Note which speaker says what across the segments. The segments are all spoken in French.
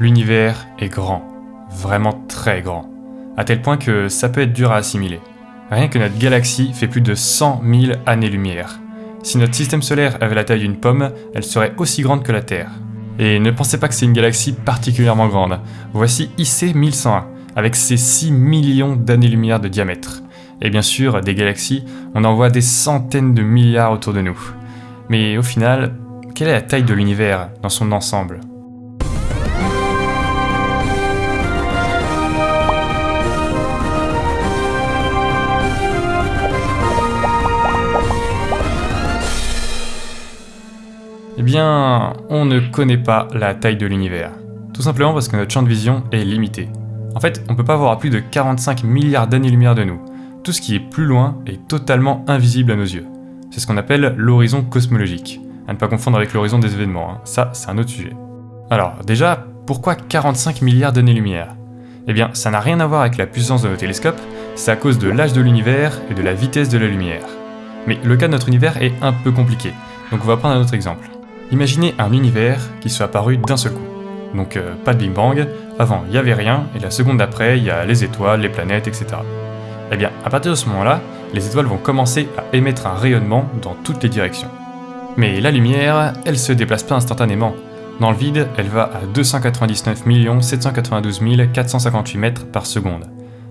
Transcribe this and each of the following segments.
Speaker 1: L'univers est grand, vraiment très grand, à tel point que ça peut être dur à assimiler. Rien que notre galaxie fait plus de 100 000 années-lumière. Si notre système solaire avait la taille d'une pomme, elle serait aussi grande que la Terre. Et ne pensez pas que c'est une galaxie particulièrement grande. Voici IC 1101, avec ses 6 millions d'années-lumière de diamètre. Et bien sûr, des galaxies, on en voit des centaines de milliards autour de nous. Mais au final, quelle est la taille de l'univers dans son ensemble? On ne connaît pas la taille de l'univers. Tout simplement parce que notre champ de vision est limité. En fait, on ne peut pas voir à plus de 45 milliards d'années-lumière de nous. Tout ce qui est plus loin est totalement invisible à nos yeux. C'est ce qu'on appelle l'horizon cosmologique. À ne pas confondre avec l'horizon des événements, hein. ça c'est un autre sujet. Alors déjà, pourquoi 45 milliards d'années-lumière? Eh bien, ça n'a rien à voir avec la puissance de nos télescopes, c'est à cause de l'âge de l'univers et de la vitesse de la lumière. Mais le cas de notre univers est un peu compliqué, donc on va prendre un autre exemple. Imaginez un univers qui soit apparu d'un seul coup. Donc euh, pas de Big Bang, avant il n'y avait rien, et la seconde d'après il y a les étoiles, les planètes, etc. Eh bien, à partir de ce moment-là, les étoiles vont commencer à émettre un rayonnement dans toutes les directions. Mais la lumière, elle se déplace pas instantanément. Dans le vide, elle va à 299 792 458 mètres par seconde.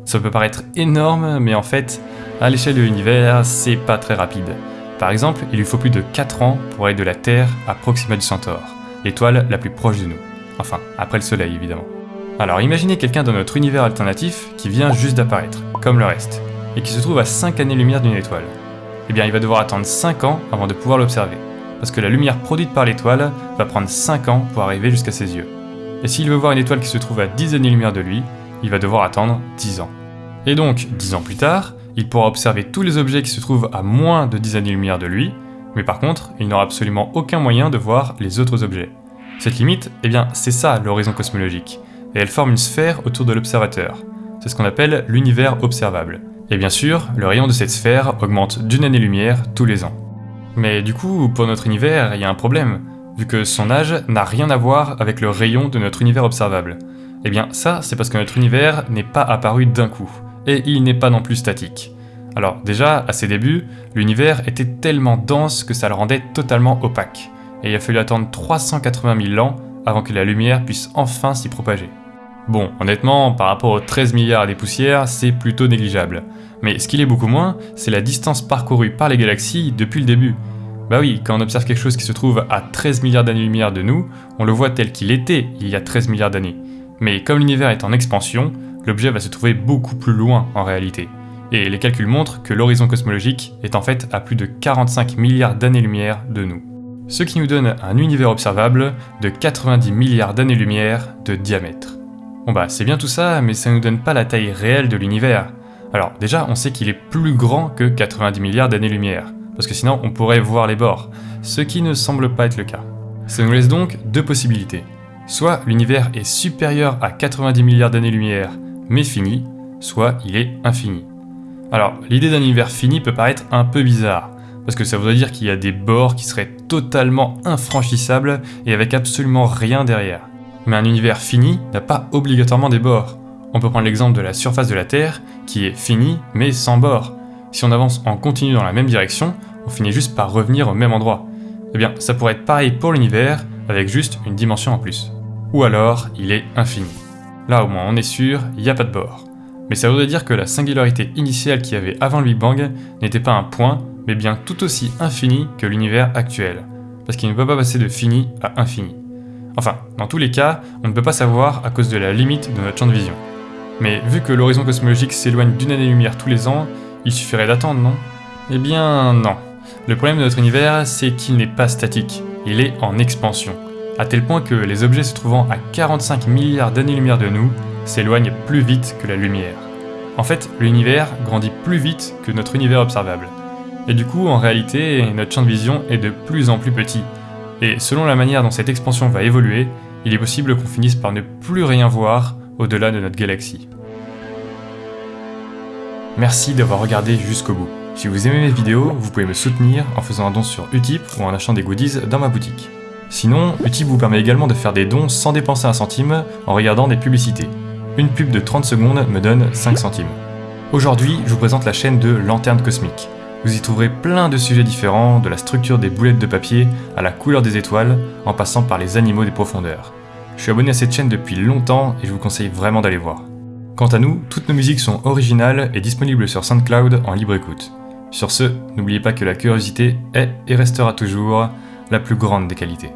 Speaker 1: Ça peut paraître énorme, mais en fait, à l'échelle de l'univers, c'est pas très rapide. Par exemple, il lui faut plus de 4 ans pour aller de la Terre à Proxima du Centaure, l'étoile la plus proche de nous. Enfin, après le Soleil évidemment. Alors imaginez quelqu'un dans notre univers alternatif qui vient juste d'apparaître, comme le reste, et qui se trouve à 5 années-lumière d'une étoile. Eh bien il va devoir attendre 5 ans avant de pouvoir l'observer, parce que la lumière produite par l'étoile va prendre 5 ans pour arriver jusqu'à ses yeux. Et s'il veut voir une étoile qui se trouve à 10 années-lumière de lui, il va devoir attendre 10 ans. Et donc, 10 ans plus tard, il pourra observer tous les objets qui se trouvent à moins de 10 années-lumière de lui, mais par contre, il n'aura absolument aucun moyen de voir les autres objets. Cette limite, eh bien, c'est ça l'horizon cosmologique, et elle forme une sphère autour de l'observateur. C'est ce qu'on appelle l'univers observable. Et bien sûr, le rayon de cette sphère augmente d'une année-lumière tous les ans. Mais du coup, pour notre univers, il y a un problème, vu que son âge n'a rien à voir avec le rayon de notre univers observable. Eh bien ça, c'est parce que notre univers n'est pas apparu d'un coup et il n'est pas non plus statique. Alors déjà, à ses débuts, l'univers était tellement dense que ça le rendait totalement opaque, et il a fallu attendre 380 000 ans avant que la lumière puisse enfin s'y propager. Bon, honnêtement, par rapport aux 13 milliards des poussières, c'est plutôt négligeable. Mais ce qu'il est beaucoup moins, c'est la distance parcourue par les galaxies depuis le début. Bah oui, quand on observe quelque chose qui se trouve à 13 milliards d'années-lumière de nous, on le voit tel qu'il était il y a 13 milliards d'années. Mais comme l'univers est en expansion, l'objet va se trouver beaucoup plus loin en réalité. Et les calculs montrent que l'horizon cosmologique est en fait à plus de 45 milliards d'années-lumière de nous. Ce qui nous donne un univers observable de 90 milliards d'années-lumière de diamètre. Bon bah c'est bien tout ça, mais ça nous donne pas la taille réelle de l'univers. Alors déjà, on sait qu'il est plus grand que 90 milliards d'années-lumière, parce que sinon on pourrait voir les bords, ce qui ne semble pas être le cas. Ça nous laisse donc deux possibilités. Soit l'univers est supérieur à 90 milliards d'années-lumière, mais fini, soit il est infini. Alors, l'idée d'un univers fini peut paraître un peu bizarre, parce que ça voudrait dire qu'il y a des bords qui seraient totalement infranchissables et avec absolument rien derrière. Mais un univers fini n'a pas obligatoirement des bords. On peut prendre l'exemple de la surface de la Terre, qui est finie mais sans bords. Si on avance en continu dans la même direction, on finit juste par revenir au même endroit. Eh bien, ça pourrait être pareil pour l'univers, avec juste une dimension en plus. Ou alors, il est infini. Là au moins on est sûr, il n'y a pas de bord. Mais ça voudrait dire que la singularité initiale qu'il y avait avant le Big Bang n'était pas un point, mais bien tout aussi infini que l'univers actuel. Parce qu'il ne peut pas passer de fini à infini. Enfin, dans tous les cas, on ne peut pas savoir à cause de la limite de notre champ de vision. Mais vu que l'horizon cosmologique s'éloigne d'une année-lumière tous les ans, il suffirait d'attendre, non? Eh bien non. Le problème de notre univers, c'est qu'il n'est pas statique, il est en expansion à tel point que les objets se trouvant à 45 milliards d'années-lumière de nous s'éloignent plus vite que la lumière. En fait, l'univers grandit plus vite que notre univers observable. Et du coup, en réalité, notre champ de vision est de plus en plus petit. Et selon la manière dont cette expansion va évoluer, il est possible qu'on finisse par ne plus rien voir au-delà de notre galaxie. Merci d'avoir regardé jusqu'au bout. Si vous aimez mes vidéos, vous pouvez me soutenir en faisant un don sur Utip ou en achetant des goodies dans ma boutique. Sinon, Utip vous permet également de faire des dons sans dépenser un centime en regardant des publicités. Une pub de 30 secondes me donne 5 centimes. Aujourd'hui, je vous présente la chaîne de Lanterne Cosmique. Vous y trouverez plein de sujets différents, de la structure des boulettes de papier à la couleur des étoiles, en passant par les animaux des profondeurs. Je suis abonné à cette chaîne depuis longtemps et je vous conseille vraiment d'aller voir. Quant à nous, toutes nos musiques sont originales et disponibles sur SoundCloud en libre écoute. Sur ce, n'oubliez pas que la curiosité est et restera toujours la plus grande des qualités.